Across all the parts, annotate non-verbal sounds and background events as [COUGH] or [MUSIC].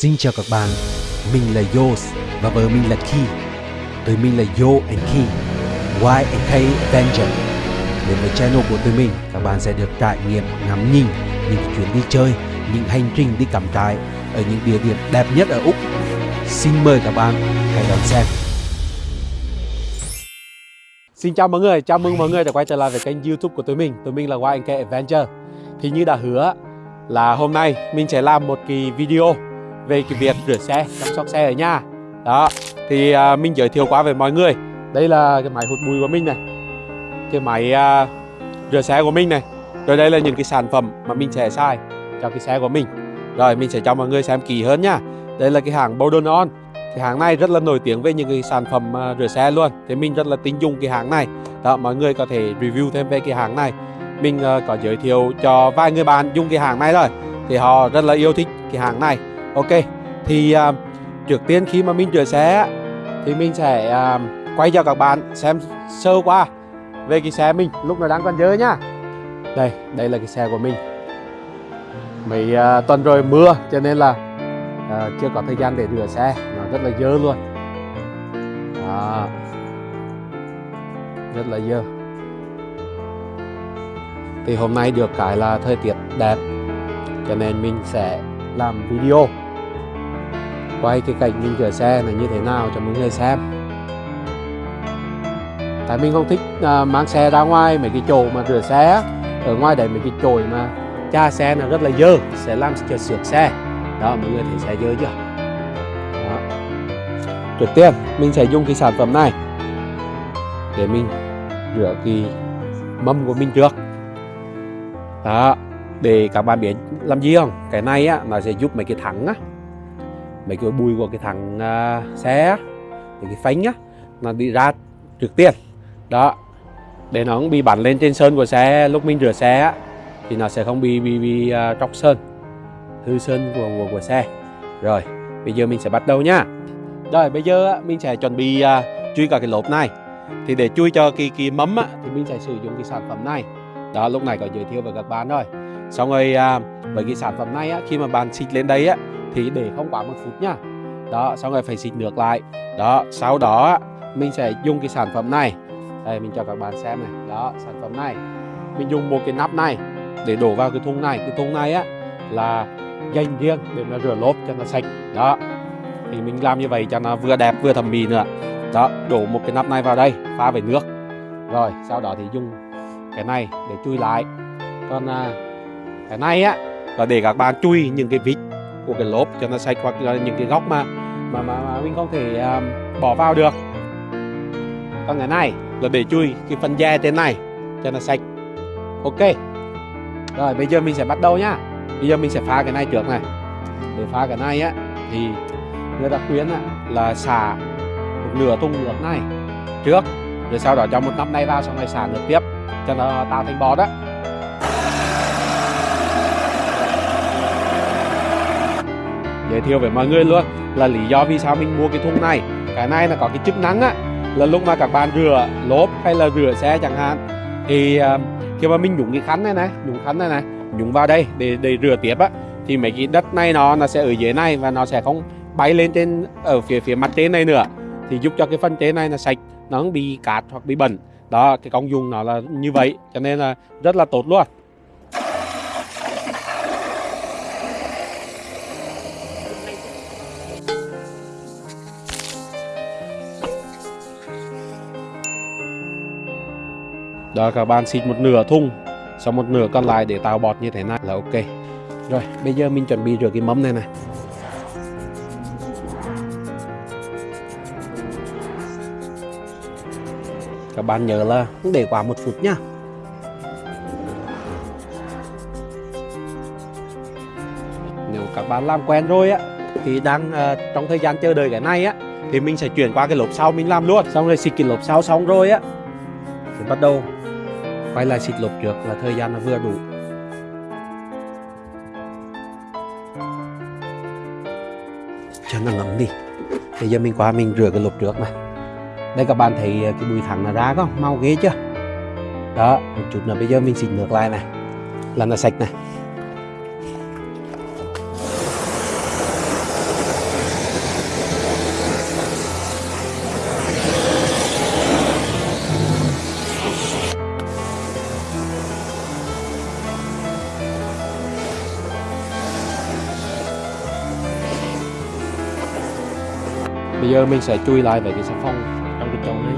Xin chào các bạn, mình là Yos và vợ mình là Ki. Tụi mình là Yo and Ki, Y and K Avenger. Đến với channel của tụi mình, các bạn sẽ được trải nghiệm ngắm nhìn những chuyến đi chơi, những hành trình đi cắm trại ở những địa điểm đẹp nhất ở Úc. Xin mời các bạn hãy đón xem. Xin chào mọi người, chào mừng mọi người đã quay trở lại với kênh youtube của tụi mình Tụi mình là Y and K Adventure Thì như đã hứa là hôm nay mình sẽ làm một kỳ video về cái việc rửa xe, chăm sóc xe ở nhà. Đó, thì à, mình giới thiệu qua với mọi người. Đây là cái máy hút bụi của mình này Cái máy à, rửa xe của mình này. Rồi đây là những cái sản phẩm mà mình sẽ xài cho cái xe của mình. Rồi mình sẽ cho mọi người xem kỹ hơn nha. Đây là cái hàng Bowden On cái hàng này rất là nổi tiếng về những cái sản phẩm à, rửa xe luôn. Thì mình rất là tin dùng cái hàng này. Đó mọi người có thể review thêm về cái hàng này. Mình uh, có giới thiệu cho vài người bạn dùng cái hàng này rồi thì họ rất là yêu thích cái hàng này ok thì uh, trước tiên khi mà mình rửa xe thì mình sẽ uh, quay cho các bạn xem sơ qua về cái xe mình lúc nó đang còn dơ nhá đây đây là cái xe của mình. Mấy uh, tuần rồi mưa cho nên là uh, chưa có thời gian để rửa xe nó rất là dơ luôn. À, rất là dơ. Thì hôm nay được cái là thời tiết đẹp cho nên mình sẽ làm video. Quay cái cảnh mình rửa xe là như thế nào cho mọi người xem. Tại mình không thích à, mang xe ra ngoài mấy cái chỗ mà rửa xe ở ngoài đấy mấy cái chổi mà cha xe là rất là dơ sẽ làm cho sửa xe. Đó mọi người thấy xe dơ chưa? Đó. trước tiên mình sẽ dùng cái sản phẩm này để mình rửa cái mâm của mình trước. Đó để các bạn biết làm gì không? Cái này á nó sẽ giúp mấy cái thắng á mấy cái bùi của cái thằng uh, xe mấy cái phanh á nó đi ra trước tiên đó để nó không bị bắn lên trên sơn của xe lúc mình rửa xe á thì nó sẽ không bị bị bị uh, tróc sơn hư sơn của, của của xe. Rồi bây giờ mình sẽ bắt đầu nhá rồi bây giờ mình sẽ chuẩn bị uh, chui cả cái lốp này. Thì để chui cho cái cái mắm á, thì mình sẽ sử dụng cái sản phẩm này. Đó lúc này có giới thiệu với các bạn rồi xong rồi à, với cái sản phẩm này á, khi mà bạn xịt lên đây á thì để không quá một phút nhá đó xong rồi phải xịt nước lại. Đó sau đó mình sẽ dùng cái sản phẩm này. Đây mình cho các bạn xem này. Đó sản phẩm này. Mình dùng một cái nắp này để đổ vào cái thùng này. Cái thùng này á là dành riêng để mà rửa lốp cho nó sạch. Đó thì mình làm như vậy cho nó vừa đẹp vừa thẩm mỹ nữa. Đó đổ một cái nắp này vào đây pha với nước. Rồi sau đó thì dùng cái này để chui lại. Còn à, cái này á là để các bạn chui những cái vít của cái lốp cho nó sạch hoặc là những cái góc mà mà mà, mà mình không thể um, bỏ vào được. Còn cái này là để chui cái phần da trên này cho nó sạch. Ok. Rồi bây giờ mình sẽ bắt đầu nhá. Bây giờ mình sẽ pha cái này trước này. Để pha cái này á thì người ta khuyến á, là xả một nửa thùng nước này trước rồi sau đó cho một nắp này vào xong rồi xả nước tiếp cho nó tạo thành bọt đó giới thiệu với mọi người luôn là lý do vì sao mình mua cái thùng này. Cái này là có cái chức năng á là lúc mà các bạn rửa lốp hay là rửa xe chẳng hạn thì uh, khi mà mình nhúng cái khăn này này nhúng khăn này này nhúng vào đây để để rửa tiếp á thì mấy cái đất này nó nó sẽ ở dưới này và nó sẽ không bay lên trên ở phía phía mặt trên này nữa. Thì giúp cho cái phần trên này là sạch nó không bị cát hoặc bị bẩn. Đó cái công dụng nó là như vậy cho nên là rất là tốt luôn. Đó các bạn xịt một nửa thùng xong một nửa còn lại để tạo bọt như thế này là ok. Rồi bây giờ mình chuẩn bị rửa cái mâm này này. Các bạn nhớ là không để quá một phút nhá. Nếu các bạn làm quen rồi á thì đang uh, trong thời gian chờ đợi cái này á thì mình sẽ chuyển qua cái lốp sau mình làm luôn. Xong rồi xịt cái lốp sau xong rồi á thì bắt đầu quay lại xịt lốp trước là thời gian nó vừa đủ. Cho nó ngấm đi. Bây giờ mình qua mình rửa cái lốp trước này. Đây các bạn thấy ờ, cái bụi thẳng là ra không mau ghê chưa? Đó, một chút nữa, bây giờ mình xịt nước lại này. Là nó sạch này. Giờ mình sẽ chui lại về cái xà phòng trong cái chậu này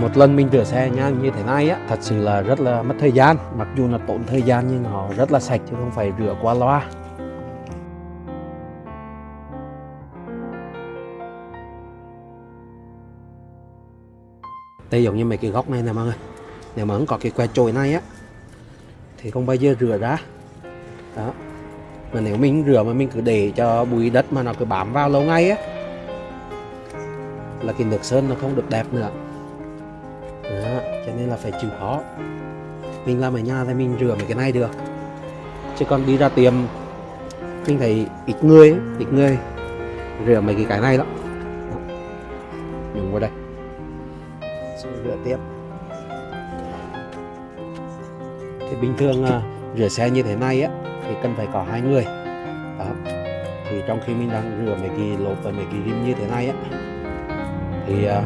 một lần mình rửa xe nha, như thế này á, thật sự là rất là mất thời gian. Mặc dù là tốn thời gian nhưng họ rất là sạch chứ không phải rửa qua loa. Đây giống như mấy cái góc này nè mọi người. Nếu mà không có cái que chổi này á, thì không bao giờ rửa ra đó. Mà nếu mình rửa mà mình cứ để cho bụi đất mà nó cứ bám vào lâu ngày á là cái nước sơn nó không được đẹp nữa. Đó, cho nên là phải chịu khó. Mình làm ở nhà thì mình rửa mấy cái này được. Chứ còn đi ra tiệm mình thấy ít người ít người rửa mấy cái cái này lắm. Dùng vào đây. Xong rửa tiếp. Thì bình thường à, rửa xe như thế này á thì cần phải có hai người. Đó. Thì trong khi mình đang rửa mấy cái lốp và mấy cái rim như thế này á thì uh,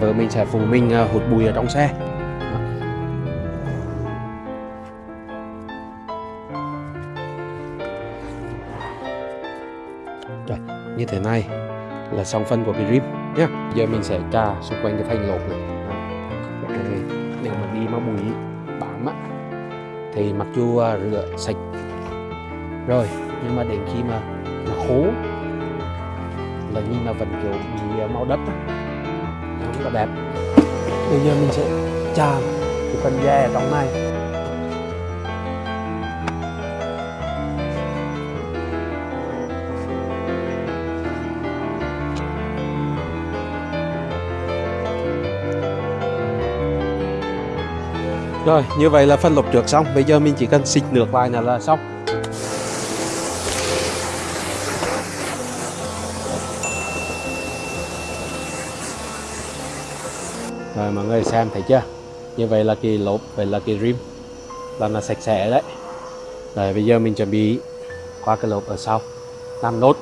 vợ mình sẽ phụ mình uh, hút bụi ở trong xe. Đó. Rồi, như thế này là xong phân của cái rim nhé giờ mình sẽ trà xung quanh cái thanh lốp này. Để nếu mà đi mà bụi bám á thì mặc dù à, rửa sạch rồi, nhưng mà đến khi mà nó khô là nhìn là vẫn kiểu bị à, màu đất nó không có đẹp. Bây giờ mình sẽ trà cái phần da ở trong này. Rồi, như vậy là phân lục trượt xong. Bây giờ mình chỉ cần xịt nước lại là, là xong. Rồi mọi người xem thấy chưa? Như vậy là cái lốp, vậy là cái rim là sạch sẽ đấy. Rồi bây giờ mình chuẩn bị qua cái lốp ở sau. Làm nốt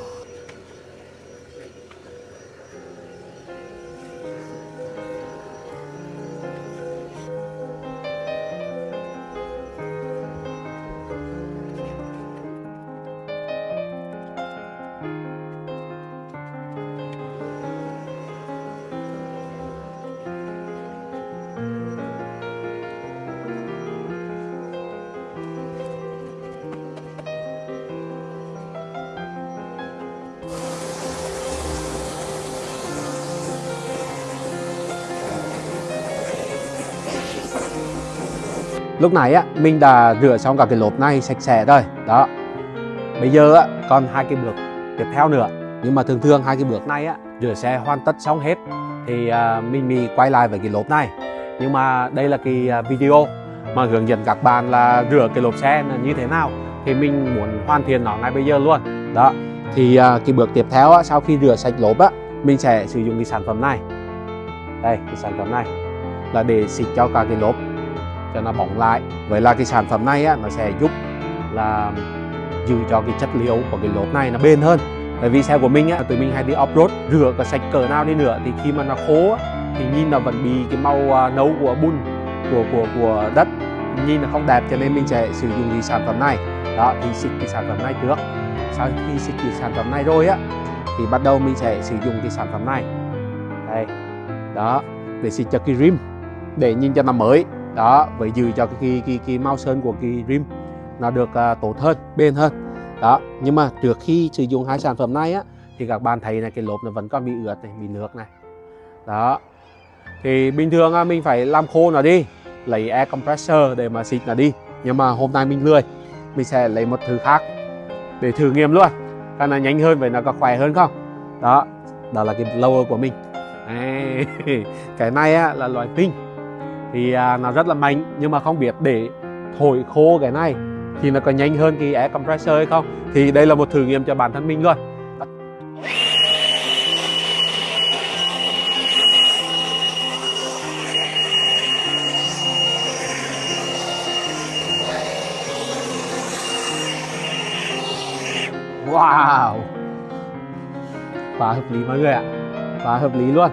lúc này á mình đã rửa xong cả cái lốp này sạch sẽ rồi. Đó. Bây giờ á còn hai cái bước tiếp theo nữa. Nhưng mà thường thường hai cái bước này á rửa xe hoàn tất xong hết thì à, mình mới quay lại với cái lốp này. Nhưng mà đây là cái à, video mà hướng dẫn các bạn là rửa cái lốp xe là như thế nào thì mình muốn hoàn thiện nó ngay bây giờ luôn. Đó. Thì à, cái bước tiếp theo á, sau khi rửa sạch lốp á mình sẽ sử dụng cái sản phẩm này. Đây cái sản phẩm này là để xịt cho cả cái lốp cho nó bóng lại. Vậy là cái sản phẩm này á, nó sẽ giúp là giữ cho cái chất liệu của cái lốp này nó bền hơn. Bởi vì xe của mình á tụi mình hay đi off road rửa có sạch cỡ nào đi nữa thì khi mà nó khô á, thì nhìn nó vẫn bị cái màu nấu nâu của bùn của của của đất. Nhìn nó không đẹp cho nên mình sẽ sử dụng cái sản phẩm này. Đó thì xịt cái sản phẩm này trước. Sau khi xịt cái sản phẩm này rồi á thì bắt đầu mình sẽ sử dụng cái sản phẩm này. Đây. Đó để xịt cho cái rim để nhìn cho nó mới đó vậy giữ cho cái, cái, cái, cái màu sơn của cái rim nó được uh, tốt hơn bền hơn. Đó nhưng mà trước khi sử dụng hai sản phẩm này á thì các bạn thấy là cái lốp nó vẫn còn bị ướt này bị nước này. Đó. Thì bình thường mình phải làm khô nó đi lấy air compressor để mà xịt nó đi. Nhưng mà hôm nay mình lười mình sẽ lấy một thứ khác để thử nghiệm luôn. Cái nó nhanh hơn vậy nó có khỏe hơn không? Đó đó là cái blower của mình. [LAUGHS] Cái này á, là loại pin thì à, nó rất là mạnh nhưng mà không biết để thổi khô cái này thì nó có nhanh hơn cái air compressor hay không? Thì đây là một thử nghiệm cho bản thân mình luôn. Wow! Quá hợp lý mọi người ạ. Quá hợp lý luôn.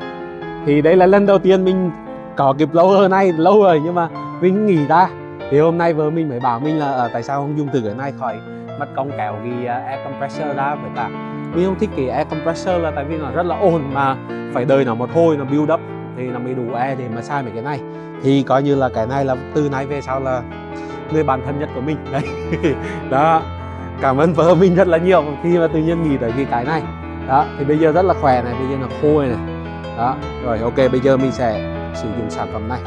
Thì đây là lần đầu tiên mình có lâu rồi nay lâu rồi nhưng mà mình nghỉ ra. Thì hôm nay vợ mình mới bảo mình là uh, tại sao không dùng từ cái này? Khỏi mất công kéo cái uh, air compressor ra với cả. Mình không thích cái air compressor là tại vì nó rất là ồn mà phải đợi nó một hồi nó build up thì nó mới đủ air để mà xài mấy cái này. Thì coi như là cái này là từ nay về sau là người bạn thân nhất của mình. Đấy. [LAUGHS] Đó. Cảm ơn vợ mình rất là nhiều khi mà tự nhiên nghĩ tới cái cái này. Đó. Thì bây giờ rất là khỏe này bây giờ là khô này. Đó. Rồi ok bây giờ mình sẽ sử dụng sản phẩm này.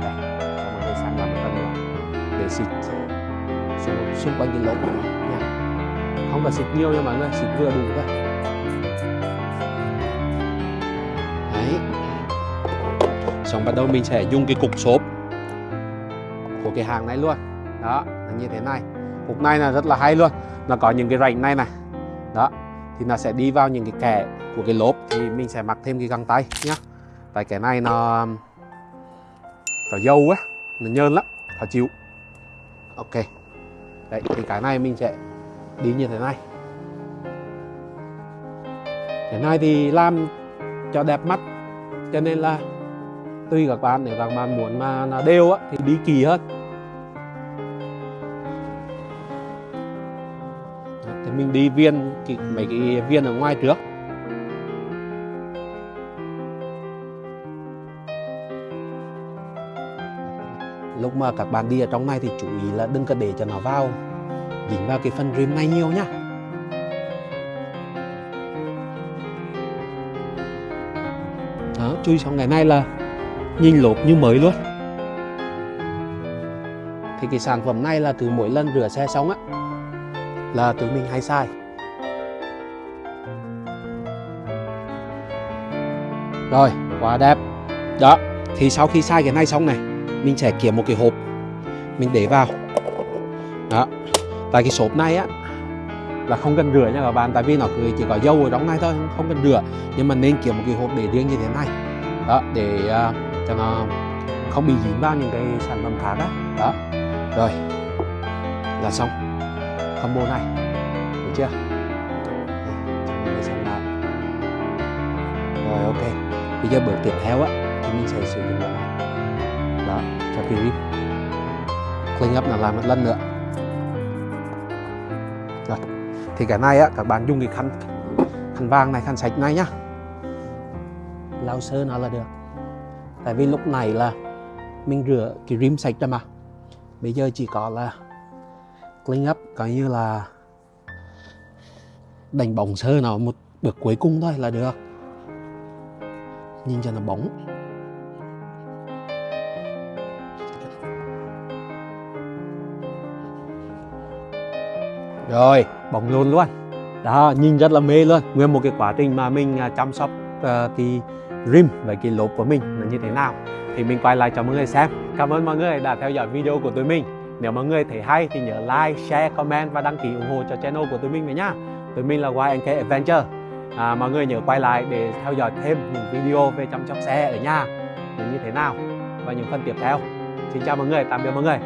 Đây cho mọi người sang làm một lần nữa để xịt xung, xung quanh cái lỗ nha. Không cần xịt nhiều nha mọi người xịt vừa đủ thôi. Đấy. Xong bắt đầu mình sẽ dùng cái cục xốp của cái hàng này luôn. Đó là như thế này. Cục này là rất là hay luôn. Nó có những cái rãnh này này. Đó thì nó sẽ đi vào những cái kẽ của cái lốp thì mình sẽ mặc thêm cái găng tay nhé tại cái này nó nó dâu á nó nhơn lắm khó chịu. Ok. Đấy thì cái này mình sẽ đi như thế này. Cái này thì làm cho đẹp mắt cho nên là tùy các bạn nếu các bạn muốn mà nó đều á thì đi kỳ hơn. Thì mình đi viên cái, mấy cái viên ở ngoài trước. Lúc mà các bạn đi ở trong này thì chú ý là đừng có để cho nó vào. Dính vào cái phần rim này nhiều nhá. Đó, chui xong ngày nay là nhìn lốp như mới luôn. Thì cái sản phẩm này là từ mỗi lần rửa xe xong á, là tụi mình hay sai rồi, quá đẹp. Đó, thì sau khi sai cái này xong này mình sẽ kiếm một cái hộp. Mình để vào. Đó. Tại cái sốp này á là không cần rửa nha các bạn tại vì nó chỉ có dầu ở trong này thôi không cần rửa. Nhưng mà nên kiếm một cái hộp để riêng như thế này. Đó để uh, cho nó không bị dính vào những cái sản phẩm khác đó, đó. Rồi. Là xong. Combo này. Được chưa? Để xem nào rồi ok. Bây giờ bước tiếp theo á thì mình sẽ sử dụng cái này cho cái clean up là làm một lần nữa. Rồi, thì cái này á, các bạn dùng cái khăn khăn vàng này, khăn sạch này nhá. Lau sơ nó là được. Tại vì lúc này là mình rửa cái rim sạch rồi mà. Bây giờ chỉ có là clean up coi như là đánh bóng sơ nó một bước cuối cùng thôi là được. Nhìn cho nó bóng. Rồi bóng luôn luôn. Đó nhìn rất là mê luôn. Nguyên một cái quá trình mà mình à, chăm sóc uh, cái rim và cái lốp của mình là như thế nào thì mình quay lại cho mọi người xem. Cảm ơn mọi người đã theo dõi video của tụi mình. Nếu mọi người thấy hay thì nhớ like, share, comment và đăng ký ủng hộ cho channel của tụi mình với nhá tụi mình là YNK Adventure. À, mọi người nhớ quay lại để theo dõi thêm những video về chăm sóc xe ở nhà. Như thế nào và những phần tiếp theo. Xin chào mọi người tạm biệt mọi người.